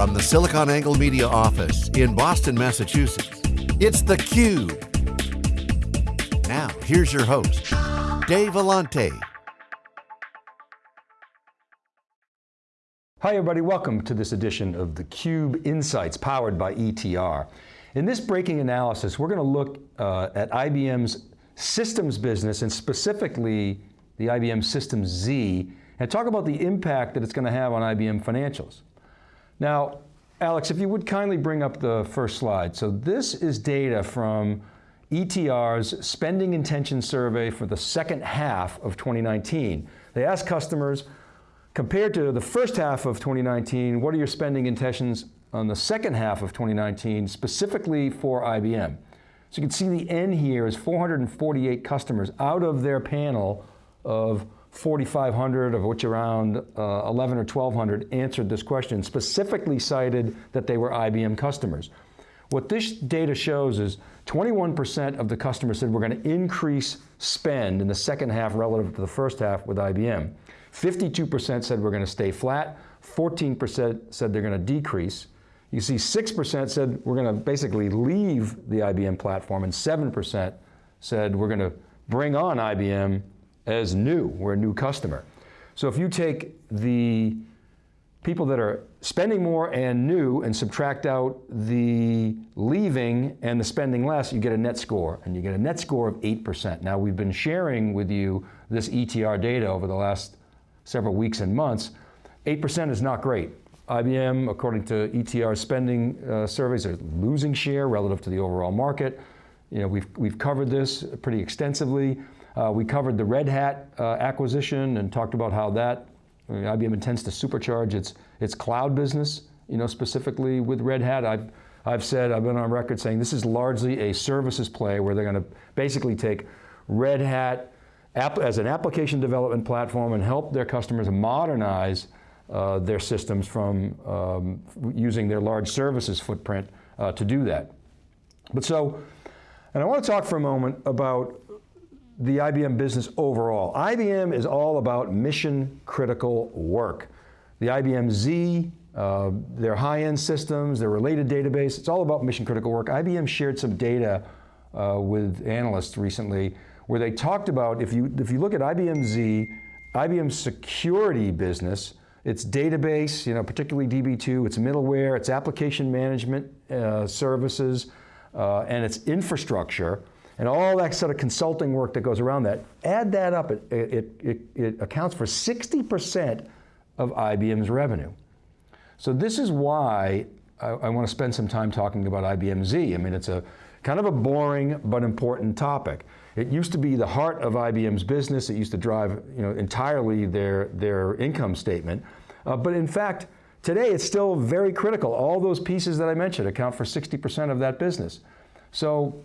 From the SiliconANGLE Media office in Boston, Massachusetts, it's theCUBE. Now, here's your host, Dave Vellante. Hi everybody, welcome to this edition of theCUBE Insights powered by ETR. In this breaking analysis, we're going to look uh, at IBM's systems business and specifically the IBM Systems Z and talk about the impact that it's going to have on IBM financials. Now, Alex, if you would kindly bring up the first slide. So this is data from ETR's Spending Intention Survey for the second half of 2019. They asked customers, compared to the first half of 2019, what are your spending intentions on the second half of 2019, specifically for IBM? So you can see the N here is 448 customers out of their panel of 4,500, of which around uh, 11 or 1,200 answered this question, specifically cited that they were IBM customers. What this data shows is 21% of the customers said we're going to increase spend in the second half relative to the first half with IBM. 52% said we're going to stay flat, 14% said they're going to decrease. You see 6% said we're going to basically leave the IBM platform and 7% said we're going to bring on IBM as new, we're a new customer. So if you take the people that are spending more and new and subtract out the leaving and the spending less, you get a net score, and you get a net score of 8%. Now we've been sharing with you this ETR data over the last several weeks and months. 8% is not great. IBM, according to ETR spending uh, surveys, are losing share relative to the overall market. You know, we've, we've covered this pretty extensively. Uh, we covered the Red Hat uh, acquisition and talked about how that, I mean, IBM intends to supercharge its, its cloud business, you know, specifically with Red Hat. I've, I've said, I've been on record saying this is largely a services play where they're going to basically take Red Hat as an application development platform and help their customers modernize uh, their systems from um, using their large services footprint uh, to do that. But so, and I want to talk for a moment about the IBM business overall. IBM is all about mission critical work. The IBM Z, uh, their high-end systems, their related database, it's all about mission critical work. IBM shared some data uh, with analysts recently where they talked about, if you, if you look at IBM Z, IBM's security business, its database, you know, particularly DB2, its middleware, its application management uh, services, uh, and its infrastructure, and all that sort of consulting work that goes around that, add that up, it, it, it, it accounts for 60% of IBM's revenue. So this is why I, I want to spend some time talking about IBM Z. I mean, it's a kind of a boring but important topic. It used to be the heart of IBM's business. It used to drive you know, entirely their, their income statement. Uh, but in fact, today it's still very critical. All those pieces that I mentioned account for 60% of that business. So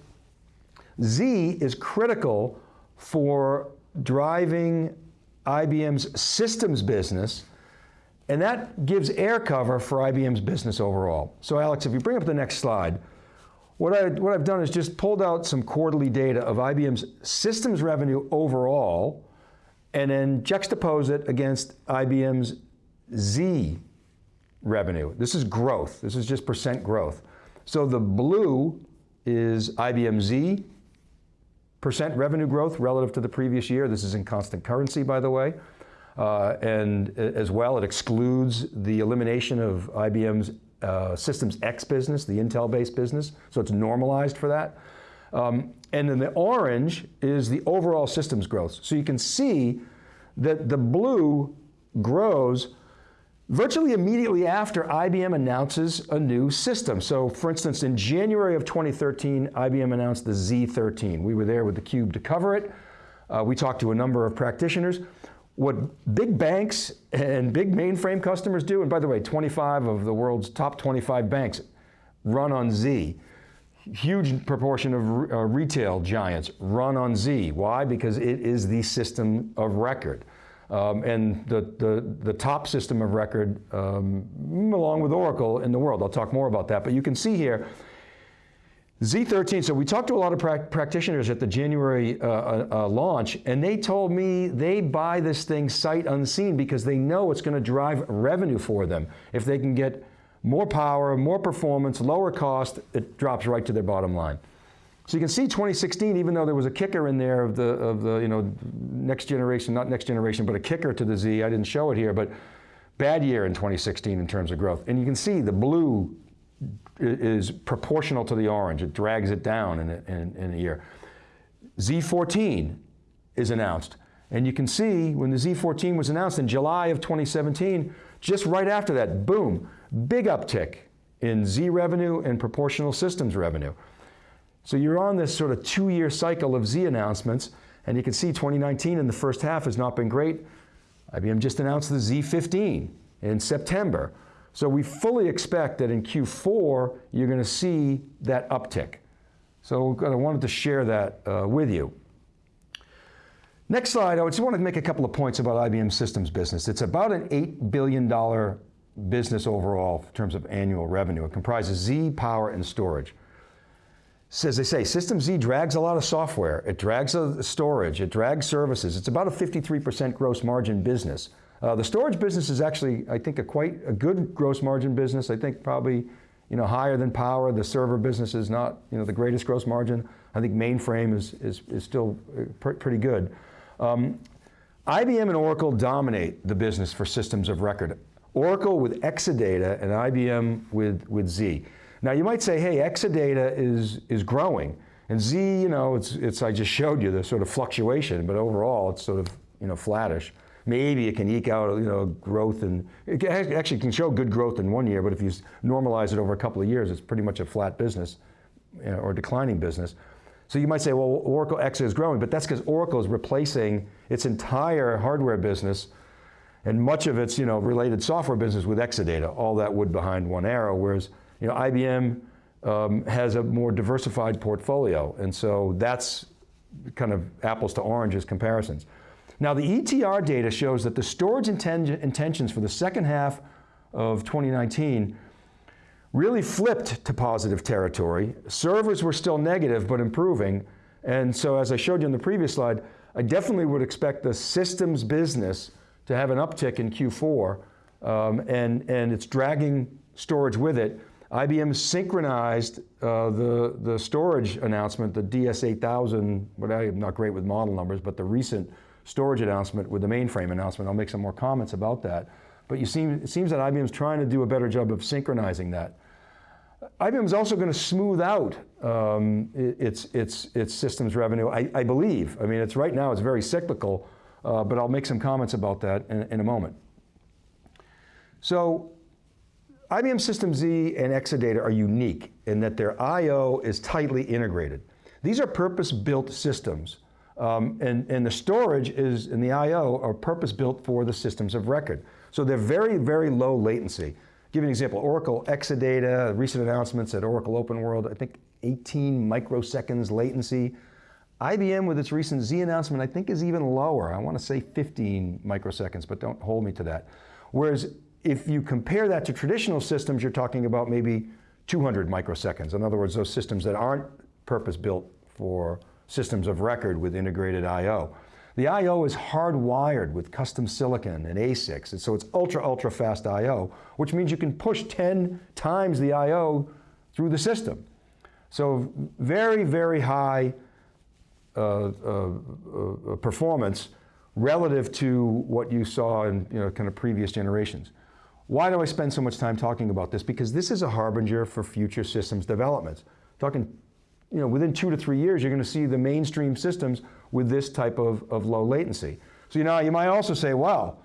Z is critical for driving IBM's systems business, and that gives air cover for IBM's business overall. So Alex, if you bring up the next slide, what, I, what I've done is just pulled out some quarterly data of IBM's systems revenue overall, and then juxtapose it against IBM's Z revenue. This is growth, this is just percent growth. So the blue is IBM Z, percent revenue growth relative to the previous year. This is in constant currency, by the way. Uh, and as well, it excludes the elimination of IBM's uh, Systems X business, the Intel-based business, so it's normalized for that. Um, and then the orange is the overall systems growth. So you can see that the blue grows virtually immediately after IBM announces a new system. So for instance, in January of 2013, IBM announced the Z13. We were there with theCUBE to cover it. Uh, we talked to a number of practitioners. What big banks and big mainframe customers do, and by the way, 25 of the world's top 25 banks run on Z. Huge proportion of uh, retail giants run on Z. Why? Because it is the system of record. Um, and the, the, the, top system of record um, along with Oracle in the world. I'll talk more about that, but you can see here, Z13, so we talked to a lot of pra practitioners at the January uh, uh, uh, launch, and they told me they buy this thing sight unseen because they know it's going to drive revenue for them if they can get more power, more performance, lower cost, it drops right to their bottom line. So you can see 2016, even though there was a kicker in there of the, of the you know, next generation, not next generation, but a kicker to the Z, I didn't show it here, but bad year in 2016 in terms of growth. And you can see the blue is proportional to the orange. It drags it down in a, in, in a year. Z14 is announced. And you can see when the Z14 was announced in July of 2017, just right after that, boom, big uptick in Z revenue and proportional systems revenue. So you're on this sort of two-year cycle of Z announcements, and you can see 2019 in the first half has not been great. IBM just announced the Z15 in September. So we fully expect that in Q4, you're going to see that uptick. So I wanted to share that uh, with you. Next slide, I just want to make a couple of points about IBM systems business. It's about an $8 billion business overall in terms of annual revenue. It comprises Z, power, and storage. As they say, System Z drags a lot of software. It drags storage, it drags services. It's about a 53% gross margin business. Uh, the storage business is actually, I think, a quite a good gross margin business. I think probably you know, higher than power. The server business is not you know, the greatest gross margin. I think mainframe is, is, is still uh, pr pretty good. Um, IBM and Oracle dominate the business for systems of record. Oracle with Exadata and IBM with, with Z. Now you might say, hey, Exadata is, is growing. And Z, you know, it's, it's, I just showed you the sort of fluctuation, but overall it's sort of, you know, flattish. Maybe it can eke out, you know, growth and, it actually can show good growth in one year, but if you normalize it over a couple of years, it's pretty much a flat business you know, or declining business. So you might say, well, Oracle X is growing, but that's because Oracle is replacing its entire hardware business and much of its you know, related software business with Exadata, all that wood behind one arrow, whereas you know, IBM um, has a more diversified portfolio, and so that's kind of apples to oranges comparisons. Now the ETR data shows that the storage inten intentions for the second half of 2019 really flipped to positive territory. Servers were still negative, but improving. And so as I showed you in the previous slide, I definitely would expect the systems business to have an uptick in Q4, um, and, and it's dragging storage with it. IBM synchronized uh, the, the storage announcement, the DS8000, but I'm not great with model numbers, but the recent storage announcement with the mainframe announcement. I'll make some more comments about that. But you seem, it seems that IBM's trying to do a better job of synchronizing that. IBM is also going to smooth out um, its, its, its systems revenue, I, I, believe. I mean, it's right now, it's very cyclical, uh, but I'll make some comments about that in, in a moment. So IBM System Z and Exadata are unique in that their I.O. is tightly integrated. These are purpose-built systems, um, and, and the storage is, and the I.O. are purpose-built for the systems of record. So they're very, very low latency give you an example, Oracle Exadata, recent announcements at Oracle Open World, I think 18 microseconds latency. IBM with its recent Z announcement, I think is even lower. I want to say 15 microseconds, but don't hold me to that. Whereas if you compare that to traditional systems, you're talking about maybe 200 microseconds. In other words, those systems that aren't purpose-built for systems of record with integrated I.O. The I.O. is hardwired with custom silicon and ASICs, and so it's ultra, ultra fast I.O., which means you can push 10 times the I.O. through the system. So very, very high uh, uh, uh, performance relative to what you saw in you know, kind of previous generations. Why do I spend so much time talking about this? Because this is a harbinger for future systems developments. Talking you know, within two to three years, you're going to see the mainstream systems with this type of, of low latency. So you know, you might also say, well,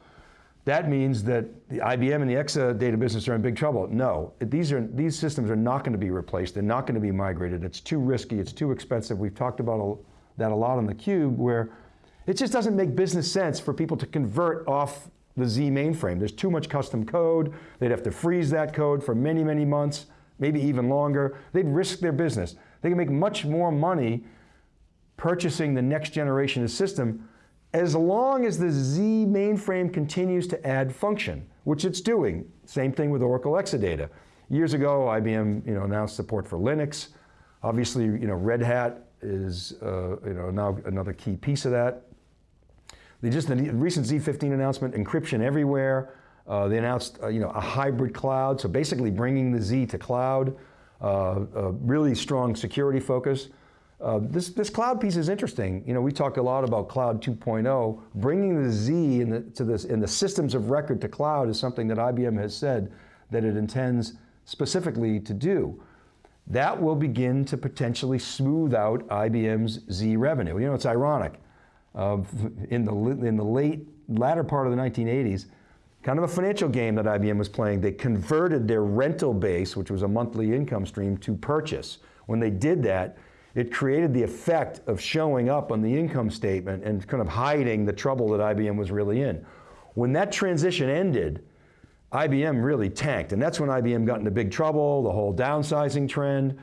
that means that the IBM and the Exadata business are in big trouble. No, these, are, these systems are not going to be replaced. They're not going to be migrated. It's too risky. It's too expensive. We've talked about that a lot on theCUBE where it just doesn't make business sense for people to convert off the Z mainframe. There's too much custom code. They'd have to freeze that code for many, many months, maybe even longer. They'd risk their business. They can make much more money purchasing the next generation of system as long as the Z mainframe continues to add function, which it's doing. Same thing with Oracle Exadata. Years ago, IBM you know, announced support for Linux. Obviously, you know, Red Hat is uh, you know, now another key piece of that. They just, the recent Z15 announcement, encryption everywhere. Uh, they announced uh, you know, a hybrid cloud, so basically bringing the Z to cloud, uh, really strong security focus. Uh, this, this cloud piece is interesting. You know, we talk a lot about cloud 2.0. Bringing the Z in the, to this, in the systems of record to cloud is something that IBM has said that it intends specifically to do. That will begin to potentially smooth out IBM's Z revenue. You know, it's ironic. In, the, in the late, latter part of the 1980s, kind of a financial game that IBM was playing, they converted their rental base, which was a monthly income stream, to purchase. When they did that, it created the effect of showing up on the income statement and kind of hiding the trouble that IBM was really in. When that transition ended, IBM really tanked, and that's when IBM got into big trouble, the whole downsizing trend.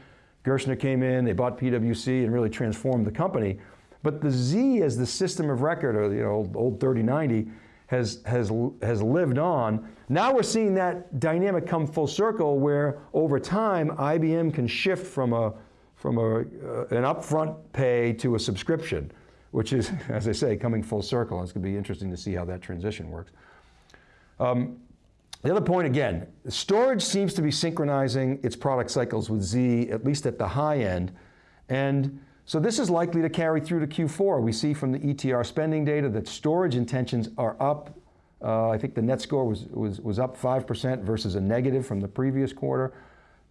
Gerstner came in, they bought PwC and really transformed the company. But the Z as the system of record, or know, old, old 3090, has, has, has lived on. Now we're seeing that dynamic come full circle where over time, IBM can shift from, a, from a, uh, an upfront pay to a subscription, which is, as I say, coming full circle. It's going to be interesting to see how that transition works. Um, the other point again, storage seems to be synchronizing its product cycles with Z, at least at the high end. And so this is likely to carry through to Q4. We see from the ETR spending data that storage intentions are up. Uh, I think the net score was, was, was up 5% versus a negative from the previous quarter.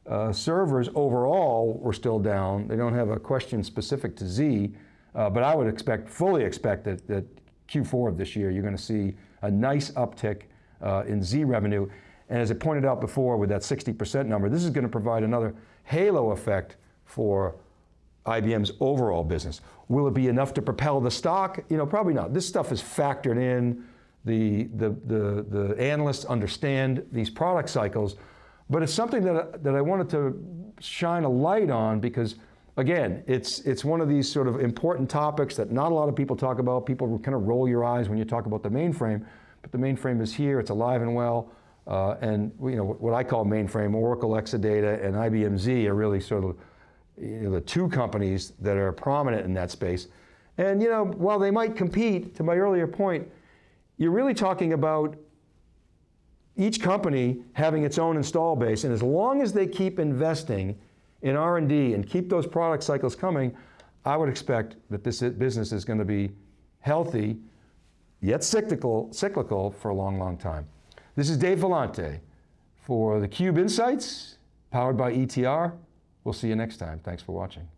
Uh, servers overall were still down. They don't have a question specific to Z, uh, but I would expect, fully expect that, that Q4 of this year, you're going to see a nice uptick uh, in Z revenue. And as I pointed out before with that 60% number, this is going to provide another halo effect for IBM's overall business. Will it be enough to propel the stock? You know, probably not. This stuff is factored in. The, the, the, the analysts understand these product cycles, but it's something that, that I wanted to shine a light on because again, it's, it's one of these sort of important topics that not a lot of people talk about. People kind of roll your eyes when you talk about the mainframe, but the mainframe is here, it's alive and well, uh, and you know, what I call mainframe, Oracle Exadata and IBM Z are really sort of you know, the two companies that are prominent in that space. And you know, while they might compete, to my earlier point, you're really talking about each company having its own install base, and as long as they keep investing in R&D and keep those product cycles coming, I would expect that this business is going to be healthy yet cyclical, cyclical for a long, long time. This is Dave Vellante for theCUBE Insights, powered by ETR. We'll see you next time. Thanks for watching.